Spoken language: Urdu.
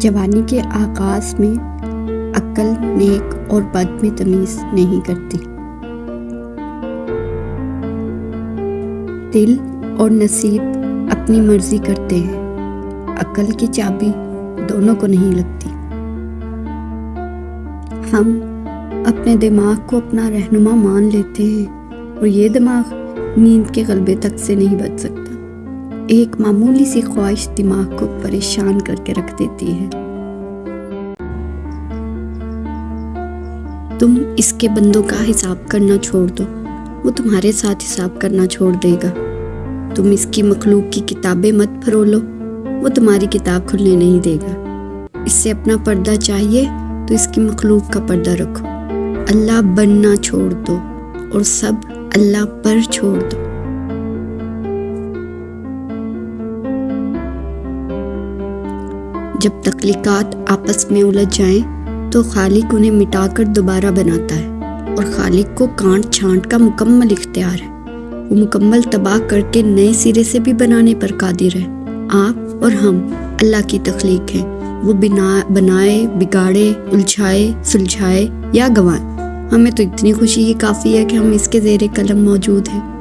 جوانی کے آغاز میں عقل، نیک اور بد میں تمیز نہیں کرتی۔ دل اور نصیب اپنی مرضی کرتے ہیں۔ عقل کی چابی دونوں کو نہیں لگتی۔ ہم اپنے دماغ کو اپنا رہنما مان لیتے ہیں اور یہ دماغ نیند کے غلبے تک سے نہیں بچ سکتا۔ ایک معمولی سی خواہش دماغ کو پریشان کر کے رکھ دیتی ہے۔ تم اس کے بندوں کا حساب کرنا چھوڑ دو۔ وہ تمہارے ساتھ حساب کرنا چھوڑ دے گا۔ تم اس کی مخلوق کی کتابیں مت پھرو لو وہ تمہاری کتاب کھلنے نہیں دے گا۔ اس سے اپنا پردہ چاہیے تو اس کی مخلوق کا پردہ رکھو۔ اللہ بننا چھوڑ دو اور سب اللہ پر چھوڑ دو۔ جب تخلیقات آپس میں الجھ جائیں تو خالق انہیں مٹا کر دوبارہ بناتا ہے اور خالق کو کانٹ چھانٹ کا مکمل اختیار ہے۔ وہ مکمل تباہ کر کے نئے سرے سے بھی بنانے پر قادر ہے۔ آپ اور ہم اللہ کی تخلیق ہیں۔ وہ بنا، بنائے، بگاڑے، الجھائے، سلجھائے یا گوائے ہمیں تو اتنی خوشی ہی کافی ہے کہ ہم اس کے زیر قلم موجود ہیں۔